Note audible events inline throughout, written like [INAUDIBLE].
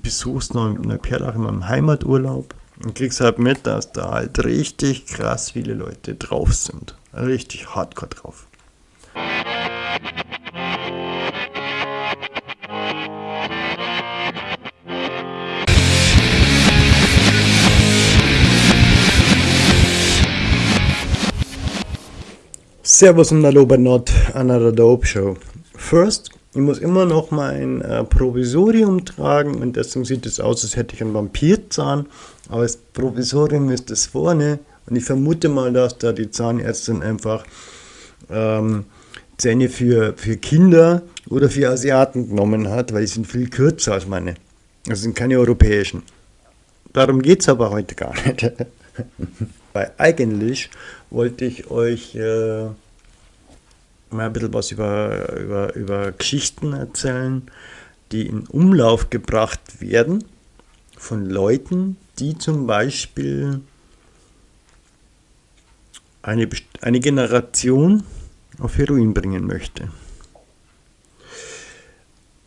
besuchst Neuperlach in meinem Heimaturlaub und kriegst halt mit, dass da halt richtig krass viele Leute drauf sind. Richtig hardcore drauf. Servus und Hallo bei Not Another Dope Show. First, ich muss immer noch mein äh, Provisorium tragen und deswegen sieht es aus, als hätte ich einen Vampirzahn. Aber das Provisorium ist das vorne und ich vermute mal, dass da die Zahnärztin einfach ähm, Zähne für, für Kinder oder für Asiaten genommen hat, weil die sind viel kürzer als meine. Das sind keine europäischen. Darum geht es aber heute gar nicht. [LAUGHS] weil eigentlich wollte ich euch äh, mal ein bisschen was über, über, über Geschichten erzählen, die in Umlauf gebracht werden von Leuten, die zum Beispiel eine, eine Generation auf Heroin bringen möchte.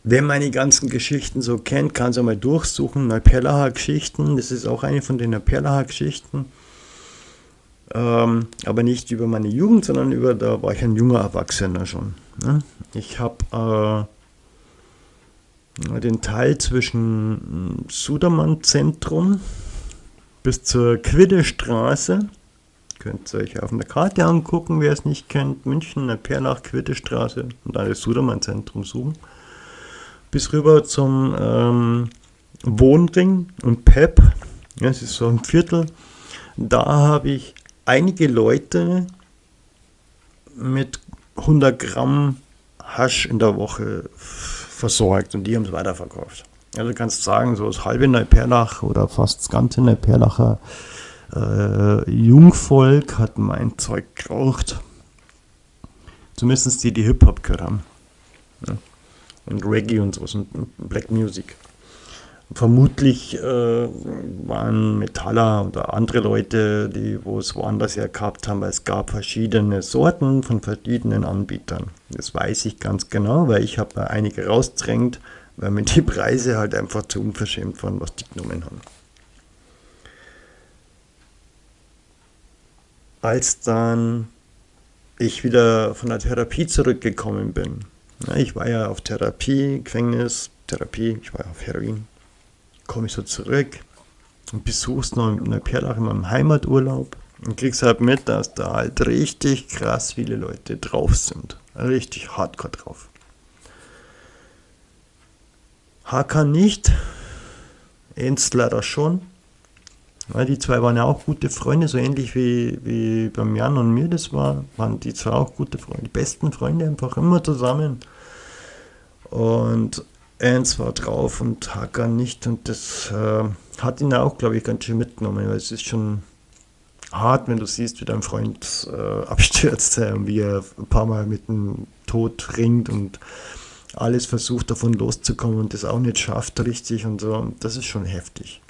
Wer meine ganzen Geschichten so kennt, kann es einmal durchsuchen. Neuperlacher Geschichten, das ist auch eine von den Neuperlacher Geschichten. Ähm, aber nicht über meine Jugend, sondern über, da war ich ein junger Erwachsener schon. Ne? Ich habe äh, den Teil zwischen Sudermann-Zentrum bis zur Quiddestraße. Könnt ihr euch auf der Karte angucken, wer es nicht kennt. München, Perlach, Quiddestraße und dann das Sudermann-Zentrum suchen. Bis rüber zum ähm, Wohnring und PEP. Ja, es ist so ein Viertel. Da habe ich einige Leute mit 100 Gramm Hasch in der Woche versorgt und die haben es weiterverkauft. Also kannst sagen, so das halbe Neuperlach oder fast das ganze Neuperlacher äh, Jungvolk hat mein Zeug geraucht. Zumindest die, die Hip-Hop gehört haben. Ja. Und Reggae und sowas und Black Music. Vermutlich äh, waren Metaller oder andere Leute, die wo es woanders her gehabt haben, weil es gab verschiedene Sorten von verschiedenen Anbietern. Das weiß ich ganz genau, weil ich habe einige rausdrängt, weil mir die Preise halt einfach zu unverschämt waren, was die genommen haben. Als dann ich wieder von der Therapie zurückgekommen bin, ich war ja auf Therapie, Gefängnis, Therapie, ich war ja auf Heroin, komme ich so zurück und besuchst noch Neuperlach in meinem Heimaturlaub und kriegst halt mit, dass da halt richtig krass viele Leute drauf sind. Richtig hardcore drauf. HK nicht, Ernst leider schon. Weil die zwei waren ja auch gute Freunde, so ähnlich wie, wie beim Jan und mir das war, waren die zwei auch gute Freunde, die besten Freunde einfach immer zusammen. Und Eins war drauf und Hakan nicht und das äh, hat ihn auch, glaube ich, ganz schön mitgenommen, weil es ist schon hart, wenn du siehst, wie dein Freund äh, [LAUGHS] abstürzt äh, und wie er ein paar Mal mit dem Tod ringt und alles versucht davon loszukommen und das auch nicht schafft richtig und so. Das ist schon heftig.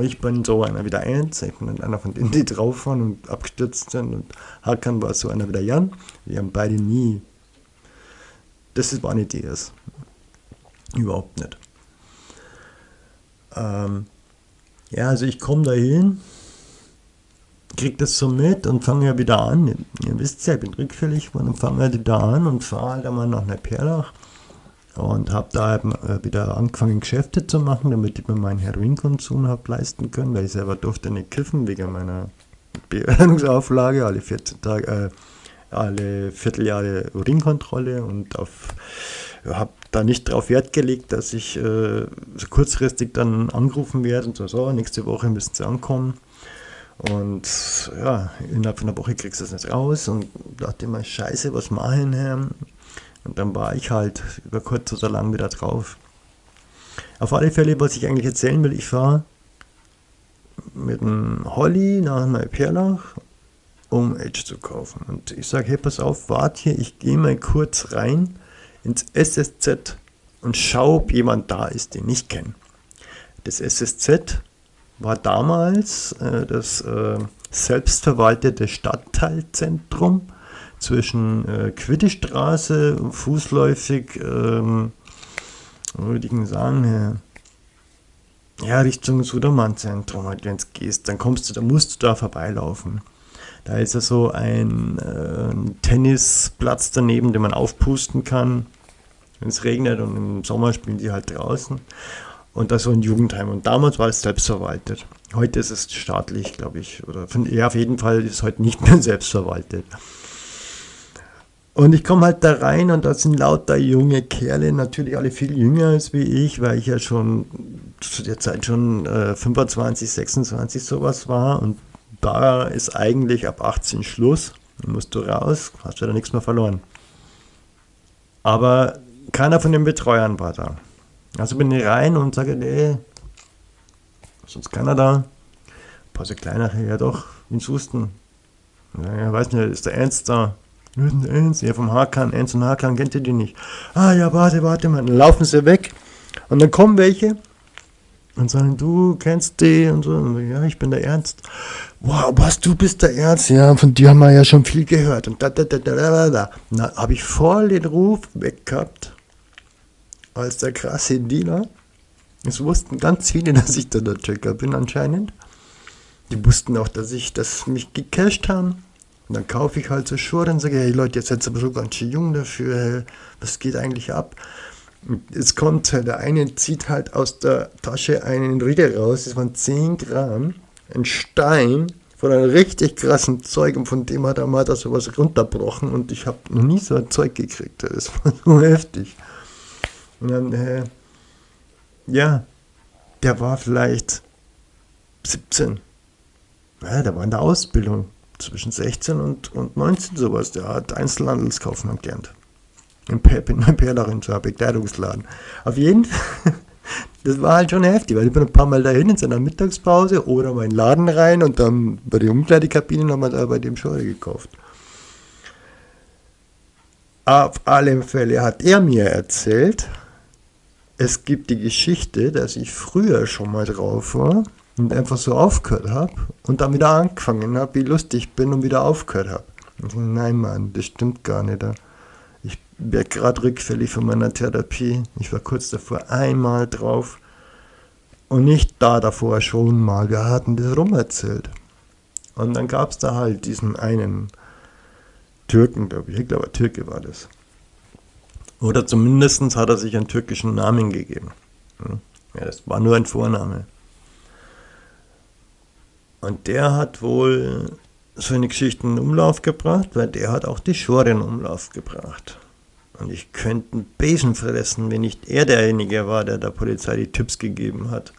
Ich bin so einer wie der Eins, ich bin einer von denen, die drauf waren und abgestürzt sind und Hakan war so einer wie der Jan. Wir haben beide nie, das war nicht das. Überhaupt nicht. Ähm, ja, also ich komme da hin, kriege das so mit und fange ja wieder an. Ihr wisst ja, ich bin rückfällig und fange halt wieder an und fahre halt einmal nach Neuperlach und habe da äh, wieder angefangen Geschäfte zu machen, damit ich mir meinen Heroinkonsum habe leisten können, weil ich selber durfte nicht kiffen wegen meiner Behördenungsauflage, alle 14 Tage, äh, alle Vierteljahre Urinkontrolle und auf habe da nicht darauf Wert gelegt, dass ich äh, so kurzfristig dann angerufen werde und so, so, nächste Woche müssen sie ankommen. Und ja, innerhalb von einer Woche kriegst du das nicht raus und dachte immer, scheiße, was machen Herr? Und dann war ich halt über kurz oder lang wieder drauf. Auf alle Fälle, was ich eigentlich erzählen will, ich war mit dem Holly nach Neuperlach, um Edge zu kaufen. Und ich sage, hey, pass auf, warte hier, ich gehe mal kurz rein ins SSZ und schau, ob jemand da ist, den ich kenne. Das SSZ war damals äh, das äh, selbstverwaltete Stadtteilzentrum zwischen äh, Quiddestraße, fußläufig, ähm, würde ich sagen, ja, Richtung Sudermann-Zentrum, halt, wenn du gehst, dann kommst du, da musst du da vorbeilaufen. Da ist ja so ein, äh, ein Tennisplatz daneben, den man aufpusten kann, wenn es regnet und im Sommer spielen die halt draußen. Und da so ein Jugendheim. Und damals war es selbstverwaltet. Heute ist es staatlich, glaube ich. Oder von, ja, auf jeden Fall ist es heute nicht mehr [LAUGHS] selbstverwaltet. Und ich komme halt da rein und da sind lauter junge Kerle, natürlich alle viel jünger als wie ich, weil ich ja schon zu der Zeit schon äh, 25, 26 sowas war. Und da ist eigentlich ab 18 Schluss. Dann musst du raus, hast du da nichts mehr verloren. Aber keiner von den Betreuern war da. Also bin ich rein und sage, nee, sonst keiner da. So kleinere, ja doch, ins Husten. Ja, ja, weiß nicht, ist der Ernst da? Ernst, ja, vom Hakan, Ernst und Hakan kennt ihr die nicht. Ah, ja, warte, warte mal. Dann laufen sie weg. Und dann kommen welche und sagen, du kennst die und so. Und ja, ich bin der Ernst. Wow, was, du bist der Ernst? Ja, von dir haben wir ja schon viel gehört. Und da, da, da, da, da, da. Da habe ich voll den Ruf weg gehabt als der krasse Dealer. Es wussten ganz viele, [LAUGHS] dass ich da der Checker bin anscheinend. Die wussten auch, dass ich das mich gecasht haben. Und dann kaufe ich halt so Schuhe und sage, hey Leute, jetzt seid ihr aber so ganz schön jung dafür, was geht eigentlich ab? Es kommt, der eine zieht halt aus der Tasche einen Riegel raus, das waren 10 Gramm, ein Stein von einem richtig krassen Zeug und von dem hat er mal da sowas runterbrochen und ich habe noch nie so ein Zeug gekriegt, das war [LAUGHS] so heftig. Und dann, äh, ja, der war vielleicht 17. Ja, der war in der Ausbildung zwischen 16 und, und 19 sowas. Der hat Einzelhandelskaufmann gelernt. Im Perlerin, so ein Bekleidungsladen. Auf jeden Fall, [LAUGHS] das war halt schon heftig, weil ich bin ein paar Mal dahin in seiner Mittagspause oder mal in den Laden rein und dann bei der Umkleidekabine nochmal da bei dem Schore gekauft. Auf alle Fälle hat er mir erzählt, es gibt die Geschichte, dass ich früher schon mal drauf war und einfach so aufgehört habe und dann wieder angefangen habe, wie lustig ich bin und wieder aufgehört habe. Nein, Mann, das stimmt gar nicht. Wäre gerade rückfällig von meiner Therapie. Ich war kurz davor einmal drauf und nicht da davor schon mal. Wir hatten das rumerzählt. Und dann gab es da halt diesen einen Türken, glaube ich. Ich glaube, Türke war das. Oder zumindest hat er sich einen türkischen Namen gegeben. Ja, das war nur ein Vorname. Und der hat wohl so eine Geschichte in Umlauf gebracht, weil der hat auch die Schore in Umlauf gebracht. Und ich könnte einen Besen fressen, wenn nicht er derjenige war, der der Polizei die Tipps gegeben hat,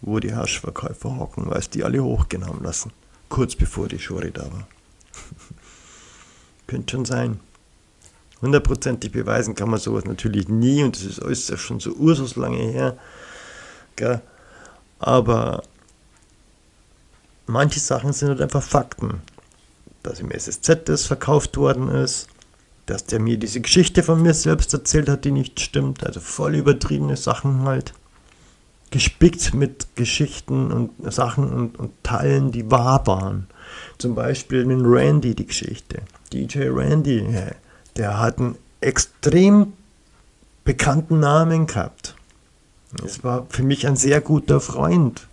wo die Haschverkäufer hocken, weil es die alle hochgenommen lassen. Kurz bevor die Schore da war. [LAUGHS] könnte schon sein hundertprozentig beweisen kann man sowas natürlich nie und das ist ja schon so ursus lange her. Gell? Aber manche Sachen sind halt einfach Fakten. Dass im SSZ das verkauft worden ist, dass der mir diese Geschichte von mir selbst erzählt hat, die nicht stimmt, also voll übertriebene Sachen halt. Gespickt mit Geschichten und Sachen und, und Teilen, die wahr waren. Zum Beispiel mit Randy die Geschichte. DJ Randy, der hat einen extrem bekannten Namen gehabt. Es war für mich ein sehr guter Freund.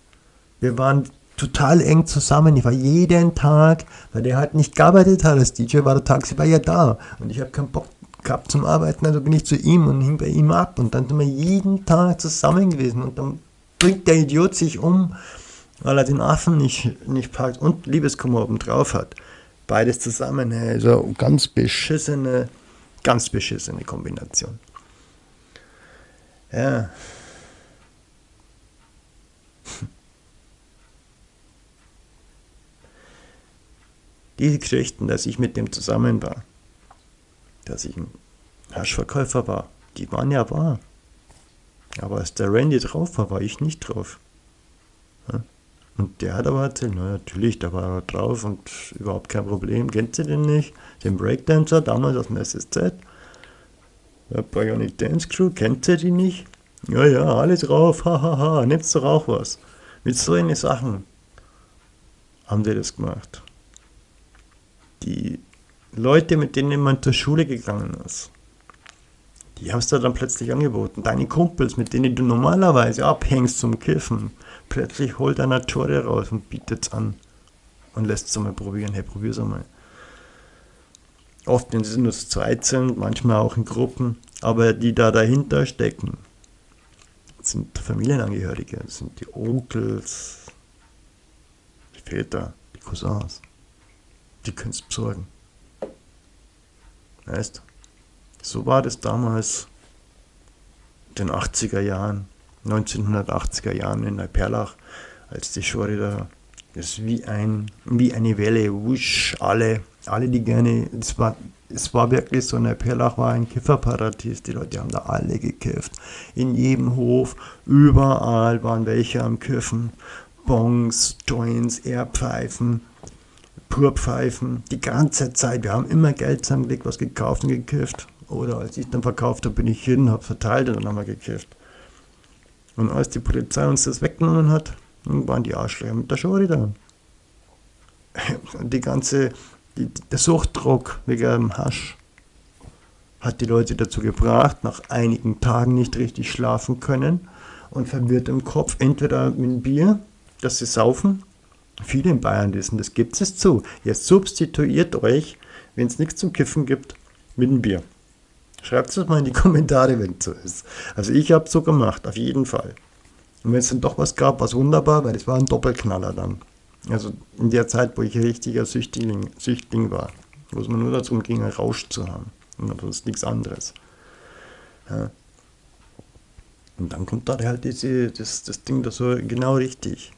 Wir waren total eng zusammen. Ich war jeden Tag, weil der halt nicht gearbeitet hat als DJ, war der tagsüber ja da. Und ich habe keinen Bock gehabt zum Arbeiten, also bin ich zu ihm und hing bei ihm ab. Und dann sind wir jeden Tag zusammen gewesen. Und dann bringt der Idiot sich um, weil er den Affen nicht, nicht packt und Liebeskummer oben drauf hat. Beides zusammen, also ganz beschissene, ganz beschissene Kombination. Ja. Diese Geschichten, dass ich mit dem zusammen war, dass ich ein Haschverkäufer war, die waren ja wahr. Aber als der Randy drauf war, war ich nicht drauf. Und der hat aber erzählt, na natürlich, da war er drauf und überhaupt kein Problem. Kennt ihr den nicht? Den Breakdancer, damals aus dem SSZ? Der Bionic Dance Crew, kennt ihr die nicht? Ja, ja, alles drauf, hahaha, ha, ha. nimmst doch auch was. Mit so eine Sachen haben die das gemacht. Die Leute, mit denen man zur Schule gegangen ist, Die haben es da dann plötzlich angeboten. Deine Kumpels, mit denen du normalerweise abhängst zum Kiffen, plötzlich holt einer Tore raus und bietet es an und lässt es mal probieren. Hey, probier's einmal. Oft, wenn sie nur zu zweit sind, manchmal auch in Gruppen, aber die da dahinter stecken, sind Familienangehörige, sind die Onkels, die Väter, die Cousins. Die können es besorgen. Weißt So war das damals in den 80er Jahren, 1980er Jahren in Neuperlach, als die Schore da ist wie, ein, wie eine Welle, wusch, alle, alle die gerne, es war, es war wirklich so, Neuperlach war ein Kifferparadies, die Leute haben da alle gekifft. In jedem Hof, überall waren welche am Kiffen. Bongs, Joints, Airpfeifen, Purpfeifen, die ganze Zeit. Wir haben immer Geld zusammengelegt, was gekauft und gekifft. Oder als ich dann verkauft habe, bin ich hin, habe verteilt und dann haben wir gekifft. Und als die Polizei uns das weggenommen hat, waren die Arschlöcher mit der Schore da. Die ganze, die, der Suchtdruck wegen dem Hasch hat die Leute dazu gebracht, nach einigen Tagen nicht richtig schlafen können und verwirrt im Kopf, entweder mit dem Bier, das sie saufen, viele in Bayern wissen, das gibt es zu. Ihr substituiert euch, wenn es nichts zum Kiffen gibt, mit dem Bier. Schreibt es mal in die [LAUGHS] Kommentare, wenn es so ist. Also ich habe es so gemacht, auf jeden Fall. Und wenn es dann doch was gab, war es wunderbar, weil es war ein Doppelknaller dann. Also in der Zeit, wo ich richtiger Süchtling, Süchtling war, wo es mir nur darum ging, einen Rausch zu haben. Und sonst nichts anderes. Ja. Und dann kommt da halt diese, das, das Ding da so genau richtig.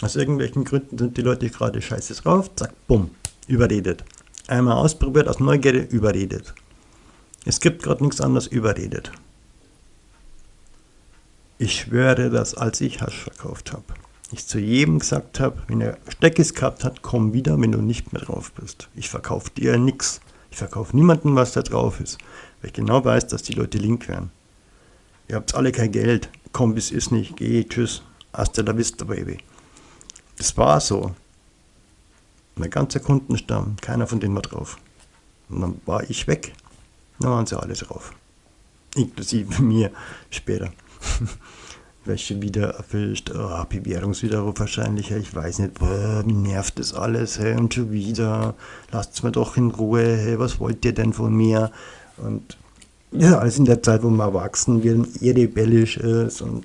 Aus irgendwelchen Gründen sind die Leute gerade scheiße drauf, zack, bumm, überredet. Einmal ausprobiert, aus Neugierde überredet. Es gibt gerade nichts anderes überredet. Ich schwöre, dass als ich Hasch verkauft habe, ich zu jedem gesagt habe, wenn er Steckes gehabt hat, komm wieder, wenn du nicht mehr drauf bist. Ich verkaufe dir nichts. Ich verkaufe niemandem, was da drauf ist. Weil ich genau weiß, dass die Leute link werden. Ihr habt alle kein Geld. Komm, bis ist nicht. Geh, tschüss. Hasta la vista, baby. Das war so. Mein ganzer Kundenstamm, keiner von denen war drauf. Und dann war ich weg. Dann waren sie alle drauf. Inklusive [LAUGHS] mir später. [LAUGHS] Welche wieder erfüllt, oh, Bewährungswiderruf wahrscheinlich, ich weiß nicht, boah, mir nervt das alles, hey, und schon wieder, lasst mir doch in Ruhe, hey, was wollt ihr denn von mir? Und ja, alles in der Zeit, wo man erwachsen wird und eher rebellisch ist und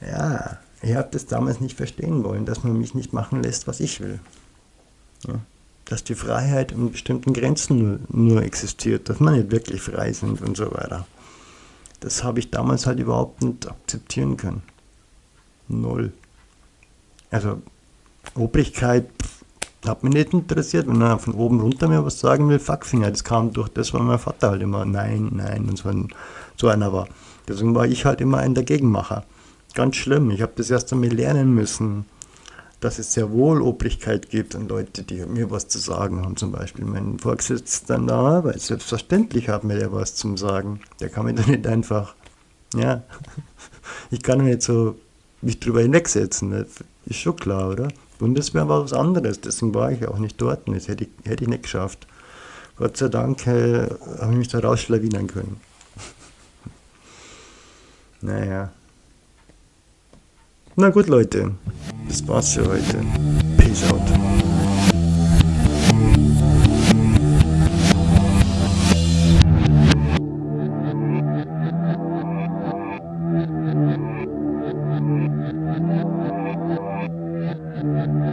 ja, ich habe das damals nicht verstehen wollen, dass man mich nicht machen lässt, was ich will. Ja, dass die Freiheit in bestimmten Grenzen nur, nur existiert, dass man nicht wirklich frei sind und so weiter das habe ich damals halt überhaupt nicht akzeptieren können. Null. Also Obrigkeit hat mich nicht interessiert, wenn er von oben runter mir was sagen will, Fuckfinger, das kam durch das, weil mein Vater halt immer nein, nein und so, ein, so einer war. Deswegen war ich halt immer ein Dagegenmacher. Ganz schlimm, ich habe das erst einmal lernen müssen, dass es sehr wohl Obrigkeit gibt und Leute, die mir was zu sagen haben, zum Beispiel mein Vorgesetzter in der Arbeit. Selbstverständlich hat mir der was zum Sagen. Der kann mir doch nicht einfach, ja, [LAUGHS] ich kann mir nicht so mich drüber hinwegsetzen. Das ist schon klar, oder? Bundeswehr war was anderes, deswegen war ich auch nicht dort. Das hätte ich, hätte ich nicht geschafft. Gott sei Dank äh, habe ich mich da rausschlawinern können. [LAUGHS] naja. Na gut, Leute. Das war's für heute. Peace out.